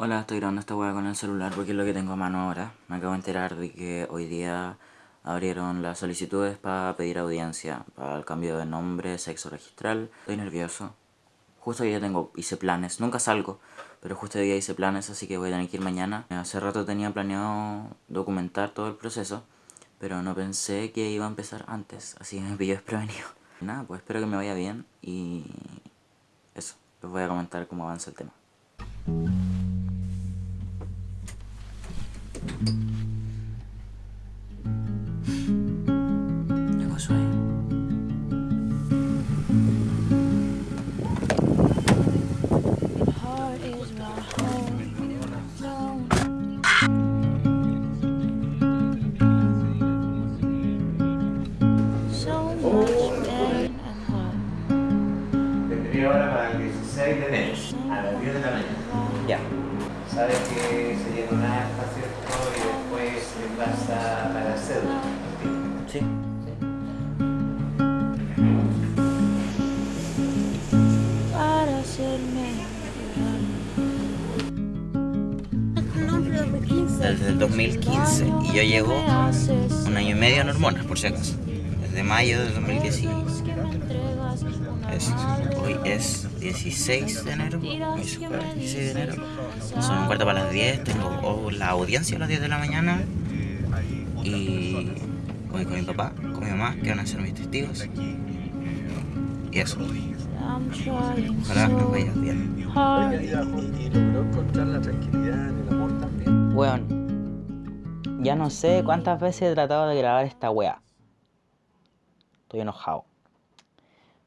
Hola, estoy grabando esta hueá con el celular porque es lo que tengo a mano ahora. Me acabo de enterar de que hoy día abrieron las solicitudes para pedir audiencia, para el cambio de nombre, sexo registral. Estoy nervioso. Justo hoy día tengo, hice planes, nunca salgo, pero justo hoy día hice planes, así que voy a tener que ir mañana. Hace rato tenía planeado documentar todo el proceso, pero no pensé que iba a empezar antes, así que me pilló desprevenido. Nada, pues espero que me vaya bien y eso, les voy a comentar cómo avanza el tema. 6 de enero, a las 10 de la mañana. Ya. Sabes que se llenará hasta cierto y después se pasa para cédula. Sí. Para hacerme. Desde el 2015 y yo llevo un año y medio en hormonas, por si acaso. Desde mayo del 2016. que me entregas una Es- hoy es 16 de enero. Hoy es jueves, 16 de enero. Son un cuarto para las 10. Tengo oh, la audiencia a las 10 de la mañana. Y voy con mi papá, con mi mamá, que van a ser mis testigos. Y eso. Ojalá nos so vaya bien. hard y logró encontrar la tranquilidad en el amor también. Weón, ya no sé cuántas veces he tratado de grabar esta wea. Estoy enojado.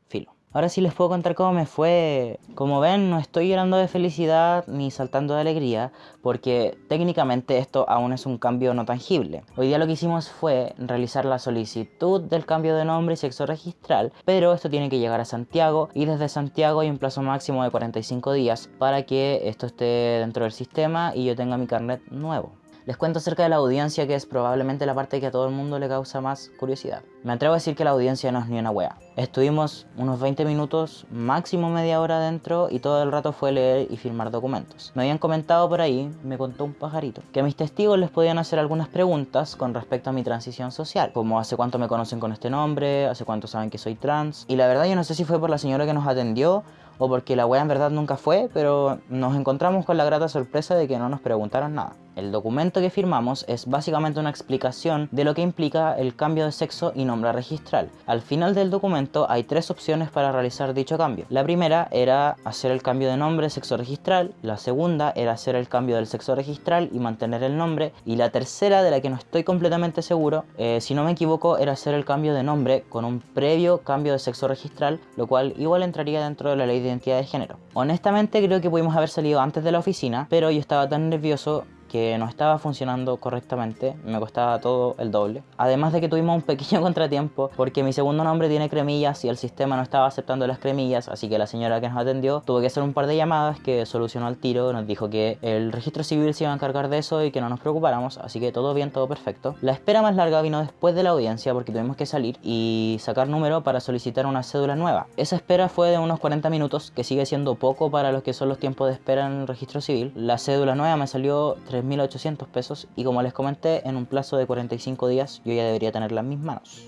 Filo. Ahora sí les puedo contar cómo me fue. Como ven, no estoy llorando de felicidad ni saltando de alegría, porque técnicamente esto aún es un cambio no tangible. Hoy día lo que hicimos fue realizar la solicitud del cambio de nombre y sexo registral, pero esto tiene que llegar a Santiago y desde Santiago hay un plazo máximo de 45 días para que esto esté dentro del sistema y yo tenga mi carnet nuevo. Les cuento acerca de la audiencia que es probablemente la parte que a todo el mundo le causa más curiosidad. Me atrevo a decir que la audiencia no es ni una wea. Estuvimos unos 20 minutos, máximo media hora adentro y todo el rato fue leer y firmar documentos. Me habían comentado por ahí, me contó un pajarito, que a mis testigos les podían hacer algunas preguntas con respecto a mi transición social, como hace cuánto me conocen con este nombre, hace cuánto saben que soy trans. Y la verdad yo no sé si fue por la señora que nos atendió o porque la wea en verdad nunca fue, pero nos encontramos con la grata sorpresa de que no nos preguntaron nada. El documento que firmamos es básicamente una explicación de lo que implica el cambio de sexo y nombre registral. Al final del documento hay tres opciones para realizar dicho cambio. La primera era hacer el cambio de nombre sexo registral, la segunda era hacer el cambio del sexo registral y mantener el nombre, y la tercera, de la que no estoy completamente seguro, eh, si no me equivoco, era hacer el cambio de nombre con un previo cambio de sexo registral, lo cual igual entraría dentro de la ley de identidad de género. Honestamente creo que pudimos haber salido antes de la oficina, pero yo estaba tan nervioso que no estaba funcionando correctamente, me costaba todo el doble. Además de que tuvimos un pequeño contratiempo porque mi segundo nombre tiene cremillas y el sistema no estaba aceptando las cremillas, así que la señora que nos atendió tuvo que hacer un par de llamadas que solucionó al tiro, nos dijo que el registro civil se iba a encargar de eso y que no nos preocupáramos, así que todo bien, todo perfecto. La espera más larga vino después de la audiencia porque tuvimos que salir y sacar número para solicitar una cédula nueva. Esa espera fue de unos 40 minutos, que sigue siendo poco para los que son los tiempos de espera en el registro civil. La cédula nueva me salió 3.800 pesos y como les comenté, en un plazo de 45 días yo ya debería tenerla en mis manos.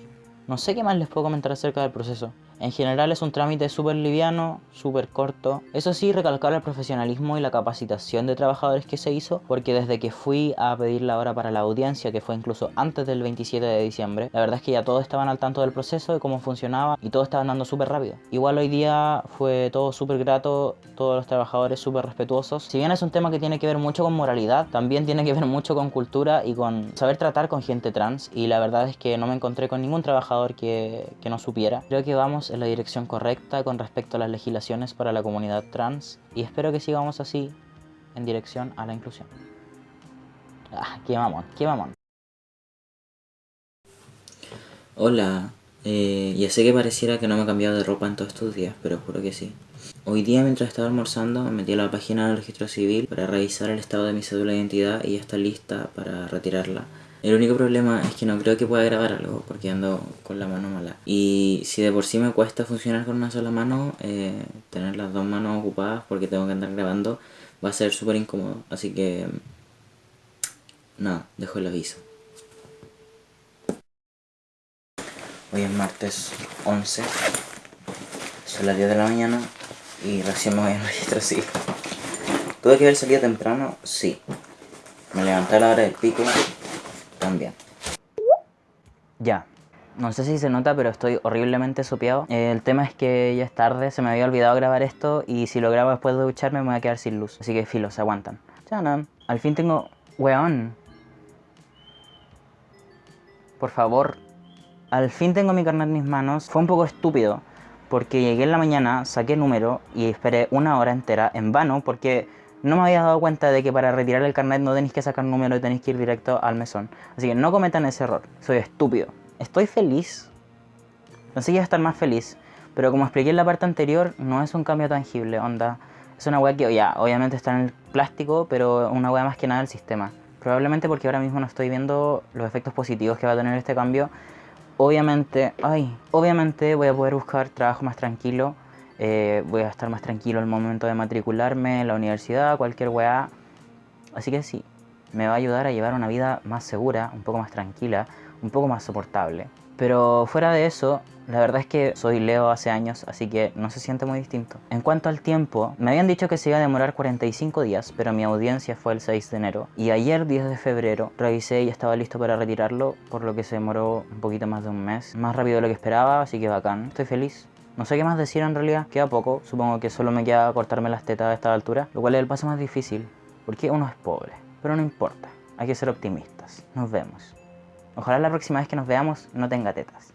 No sé qué más les puedo comentar acerca del proceso. En general es un trámite súper liviano, súper corto. Eso sí, recalcar el profesionalismo y la capacitación de trabajadores que se hizo, porque desde que fui a pedir la hora para la audiencia, que fue incluso antes del 27 de diciembre, la verdad es que ya todos estaban al tanto del proceso, de cómo funcionaba, y todo estaba andando súper rápido. Igual hoy día fue todo súper grato, todos los trabajadores súper respetuosos. Si bien es un tema que tiene que ver mucho con moralidad, también tiene que ver mucho con cultura y con saber tratar con gente trans, y la verdad es que no me encontré con ningún trabajador que, que no supiera. Creo que vamos en la dirección correcta con respecto a las legislaciones para la comunidad trans y espero que sigamos así en dirección a la inclusión. Ah, qué mamón, qué mamón. Hola, eh, ya sé que pareciera que no me he cambiado de ropa en todos estos días, pero juro que sí. Hoy día mientras estaba almorzando me metí a la página del registro civil para revisar el estado de mi cédula de identidad y ya está lista para retirarla. El único problema es que no creo que pueda grabar algo porque ando con la mano mala. Y si de por sí me cuesta funcionar con una sola mano, eh, tener las dos manos ocupadas porque tengo que andar grabando, va a ser súper incómodo. Así que... Nada, dejo el aviso. Hoy es martes 11. Son las 10 de la mañana y recién me voy al registro sí. ¿Tuve que haber salido temprano? Sí. Me levanté a la hora del pico Ya. No sé si se nota, pero estoy horriblemente sopeado. Eh, el tema es que ya es tarde, se me había olvidado grabar esto y si lo grabo después de ducharme me voy a quedar sin luz. Así que filo, se aguantan. Chanan. Al fin tengo... Weón. Por favor. Al fin tengo mi carnet en mis manos. Fue un poco estúpido. Porque llegué en la mañana, saqué el número y esperé una hora entera en vano porque no me había dado cuenta de que para retirar el carnet no tenéis que sacar número y tenéis que ir directo al mesón. Así que no cometan ese error. Soy estúpido. Estoy feliz. A estar más feliz. Pero como expliqué en la parte anterior, no es un cambio tangible, onda. Es una weá que, ya, obviamente está en el plástico, pero una weá más que nada del sistema. Probablemente porque ahora mismo no estoy viendo los efectos positivos que va a tener este cambio. Obviamente, ay, obviamente voy a poder buscar trabajo más tranquilo. Eh, voy a estar más tranquilo al momento de matricularme en la universidad, cualquier weá. Así que sí, me va a ayudar a llevar una vida más segura, un poco más tranquila, un poco más soportable. Pero fuera de eso, la verdad es que soy Leo hace años, así que no se siente muy distinto. En cuanto al tiempo, me habían dicho que se iba a demorar 45 días, pero mi audiencia fue el 6 de enero. Y ayer, 10 de febrero, revisé y estaba listo para retirarlo, por lo que se demoró un poquito más de un mes. Más rápido de lo que esperaba, así que bacán. Estoy feliz. No sé qué más decir en realidad, queda poco. Supongo que solo me queda cortarme las tetas a esta altura, lo cual es el paso más difícil, porque uno es pobre. Pero no importa, hay que ser optimistas. Nos vemos. Ojalá la próxima vez que nos veamos no tenga tetas.